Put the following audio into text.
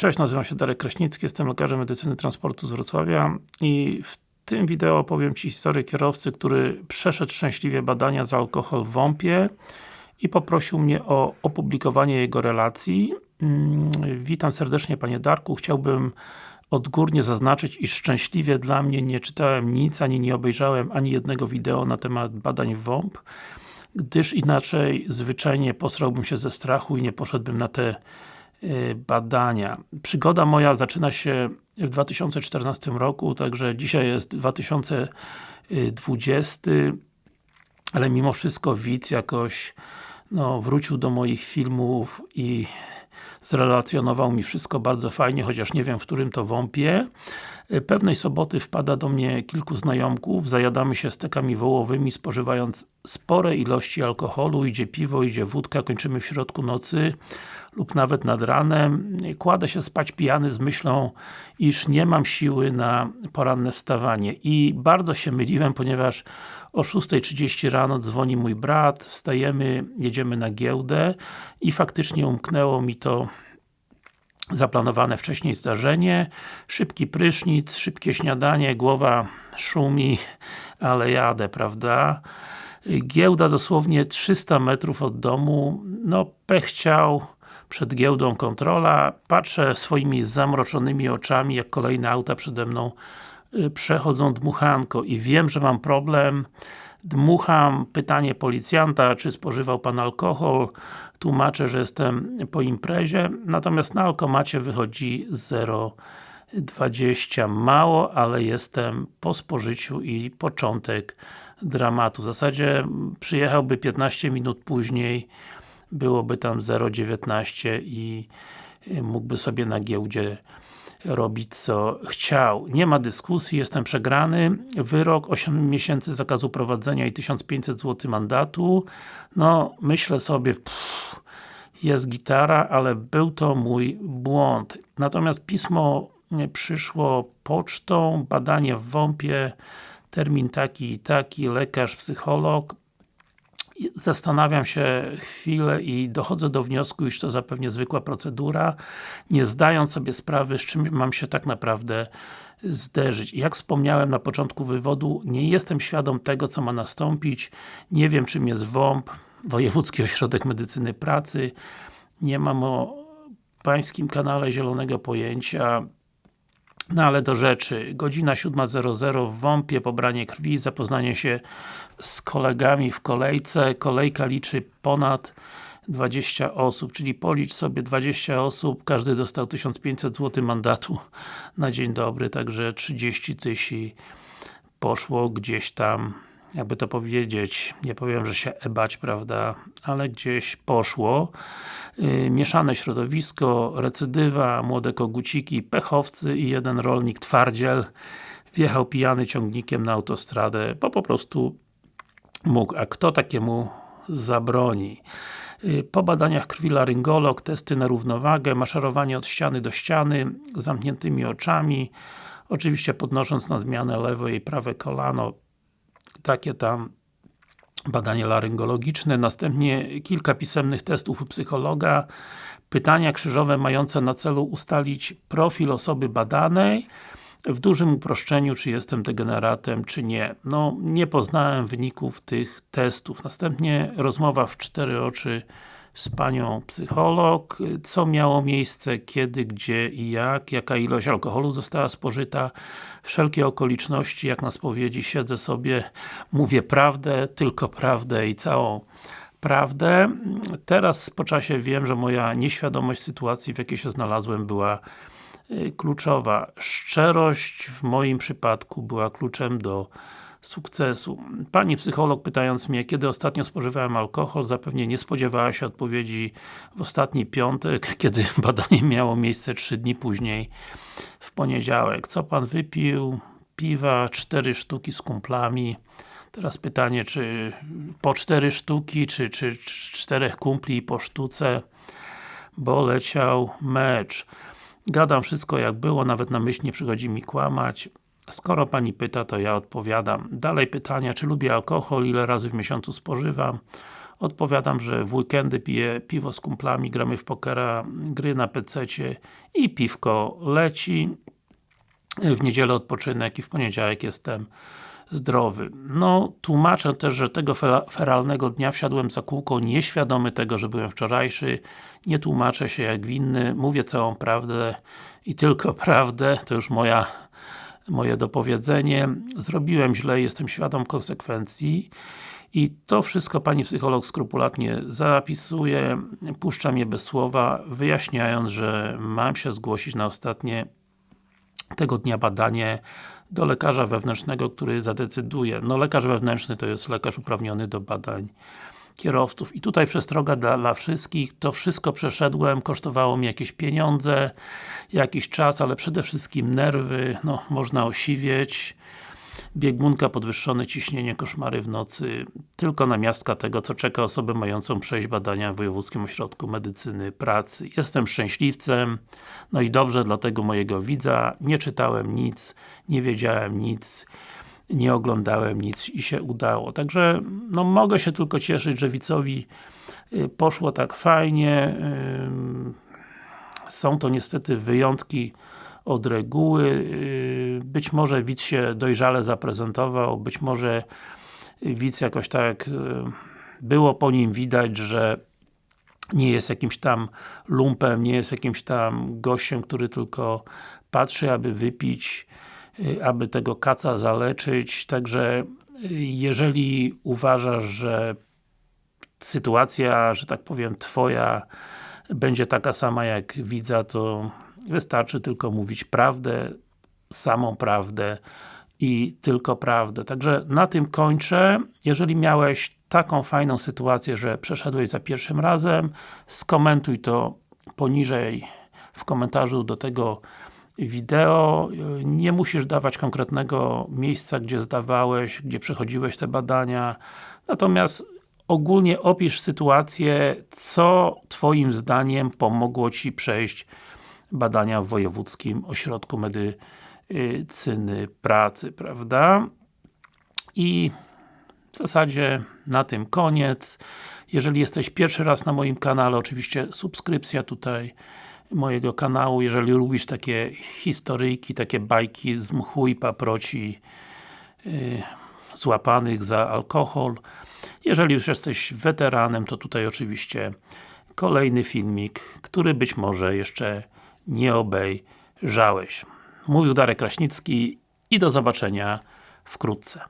Cześć, nazywam się Darek Kraśnicki, jestem lekarzem medycyny transportu z Wrocławia i w tym wideo opowiem Ci historię kierowcy, który przeszedł szczęśliwie badania za alkohol w WOMP-ie i poprosił mnie o opublikowanie jego relacji. Mm, witam serdecznie Panie Darku, chciałbym odgórnie zaznaczyć, iż szczęśliwie dla mnie nie czytałem nic, ani nie obejrzałem ani jednego wideo na temat badań w WOMP, gdyż inaczej zwyczajnie posrałbym się ze strachu i nie poszedłbym na te badania. Przygoda moja zaczyna się w 2014 roku, także dzisiaj jest 2020 ale mimo wszystko widz jakoś no, wrócił do moich filmów i zrelacjonował mi wszystko bardzo fajnie, chociaż nie wiem w którym to wąpie. Y, pewnej soboty wpada do mnie kilku znajomków, zajadamy się stekami wołowymi, spożywając spore ilości alkoholu, idzie piwo, idzie wódka, kończymy w środku nocy lub nawet nad ranem. Kładę się spać pijany z myślą, iż nie mam siły na poranne wstawanie. I bardzo się myliłem, ponieważ o 6.30 rano dzwoni mój brat, wstajemy, jedziemy na giełdę i faktycznie umknęło mi to zaplanowane wcześniej zdarzenie, szybki prysznic, szybkie śniadanie, głowa szumi, ale jadę, prawda? Giełda dosłownie 300 metrów od domu, no pech chciał, przed giełdą kontrola, patrzę swoimi zamroczonymi oczami, jak kolejne auta przede mną przechodzą dmuchanko i wiem, że mam problem. Dmucham, pytanie policjanta, czy spożywał Pan alkohol, tłumaczę, że jestem po imprezie, natomiast na alkomacie wychodzi 0,20 mało, ale jestem po spożyciu i początek dramatu. W zasadzie przyjechałby 15 minut później byłoby tam 0,19 i y, mógłby sobie na giełdzie robić co chciał. Nie ma dyskusji, jestem przegrany. Wyrok 8 miesięcy zakazu prowadzenia i 1500 zł mandatu. No, myślę sobie, pff, jest gitara, ale był to mój błąd. Natomiast pismo przyszło pocztą, badanie w WOMP-ie, termin taki i taki, lekarz, psycholog, zastanawiam się chwilę i dochodzę do wniosku, iż to zapewnie zwykła procedura, nie zdając sobie sprawy, z czym mam się tak naprawdę zderzyć. Jak wspomniałem na początku wywodu, nie jestem świadom tego, co ma nastąpić, nie wiem czym jest WOMP, Wojewódzki Ośrodek Medycyny Pracy, nie mam o pańskim kanale zielonego pojęcia, no ale do rzeczy. Godzina 7.00 w WOMP-ie, pobranie krwi, zapoznanie się z kolegami w kolejce. Kolejka liczy ponad 20 osób, czyli policz sobie 20 osób, każdy dostał 1500 zł mandatu na dzień dobry, także 30 tysięcy poszło gdzieś tam jakby to powiedzieć, nie powiem, że się ebać, prawda, ale gdzieś poszło. Yy, mieszane środowisko, recydywa, młode koguciki, pechowcy i jeden rolnik twardziel wjechał pijany ciągnikiem na autostradę, bo po prostu mógł, a kto takiemu zabroni? Yy, po badaniach krwi laryngolog, testy na równowagę, maszerowanie od ściany do ściany, zamkniętymi oczami, oczywiście podnosząc na zmianę lewe i prawe kolano, takie tam badanie laryngologiczne, następnie kilka pisemnych testów u psychologa, pytania krzyżowe mające na celu ustalić profil osoby badanej, w dużym uproszczeniu, czy jestem degeneratem, czy nie. No, nie poznałem wyników tych testów. Następnie rozmowa w cztery oczy z panią psycholog, co miało miejsce, kiedy, gdzie i jak, jaka ilość alkoholu została spożyta, wszelkie okoliczności, jak na spowiedzi, siedzę sobie, mówię prawdę, tylko prawdę i całą prawdę. Teraz po czasie wiem, że moja nieświadomość sytuacji, w jakiej się znalazłem, była y, kluczowa. Szczerość w moim przypadku była kluczem do sukcesu. Pani psycholog pytając mnie, kiedy ostatnio spożywałem alkohol, zapewnie nie spodziewała się odpowiedzi w ostatni piątek, kiedy badanie miało miejsce trzy dni później, w poniedziałek. Co Pan wypił? Piwa, cztery sztuki z kumplami. Teraz pytanie, czy po cztery sztuki, czy, czy czterech kumpli po sztuce, bo leciał mecz. Gadam wszystko jak było, nawet na myśl nie przychodzi mi kłamać. Skoro Pani pyta, to ja odpowiadam. Dalej pytania, czy lubię alkohol, ile razy w miesiącu spożywam? Odpowiadam, że w weekendy piję piwo z kumplami, gramy w pokera, gry na pececie i piwko leci. W niedzielę odpoczynek i w poniedziałek jestem zdrowy. No, tłumaczę też, że tego feralnego dnia wsiadłem za kółko nieświadomy tego, że byłem wczorajszy. Nie tłumaczę się jak winny, mówię całą prawdę i tylko prawdę, to już moja moje dopowiedzenie. Zrobiłem źle, jestem świadom konsekwencji. I to wszystko Pani psycholog skrupulatnie zapisuje, puszcza mnie bez słowa, wyjaśniając, że mam się zgłosić na ostatnie tego dnia badanie do lekarza wewnętrznego, który zadecyduje. No lekarz wewnętrzny to jest lekarz uprawniony do badań kierowców. I tutaj przestroga dla, dla wszystkich, to wszystko przeszedłem, kosztowało mi jakieś pieniądze, jakiś czas, ale przede wszystkim nerwy, no można osiwieć, biegunka, podwyższone ciśnienie, koszmary w nocy, tylko na miastka tego, co czeka osobę mającą przejść badania w Wojewódzkim Ośrodku Medycyny Pracy. Jestem szczęśliwcem, no i dobrze dla tego mojego widza, nie czytałem nic, nie wiedziałem nic, nie oglądałem nic i się udało. Także, no mogę się tylko cieszyć, że widzowi y, poszło tak fajnie. Są to niestety wyjątki od reguły. Y, być może widz się dojrzale zaprezentował, być może widz jakoś tak y, było po nim widać, że nie jest jakimś tam lumpem, nie jest jakimś tam gościem, który tylko patrzy, aby wypić aby tego kaca zaleczyć, także y, jeżeli uważasz, że sytuacja, że tak powiem, Twoja będzie taka sama jak widza, to wystarczy tylko mówić prawdę, samą prawdę i tylko prawdę. Także na tym kończę. Jeżeli miałeś taką fajną sytuację, że przeszedłeś za pierwszym razem, skomentuj to poniżej w komentarzu do tego wideo. Nie musisz dawać konkretnego miejsca, gdzie zdawałeś, gdzie przechodziłeś te badania. Natomiast ogólnie opisz sytuację, co Twoim zdaniem pomogło Ci przejść badania w Wojewódzkim Ośrodku Medycyny Pracy, prawda? I w zasadzie na tym koniec. Jeżeli jesteś pierwszy raz na moim kanale, oczywiście subskrypcja tutaj mojego kanału, jeżeli lubisz takie historyjki, takie bajki z mchu i paproci yy, złapanych za alkohol. Jeżeli już jesteś weteranem, to tutaj oczywiście kolejny filmik, który być może jeszcze nie obejrzałeś. Mówił Darek Kraśnicki i do zobaczenia wkrótce.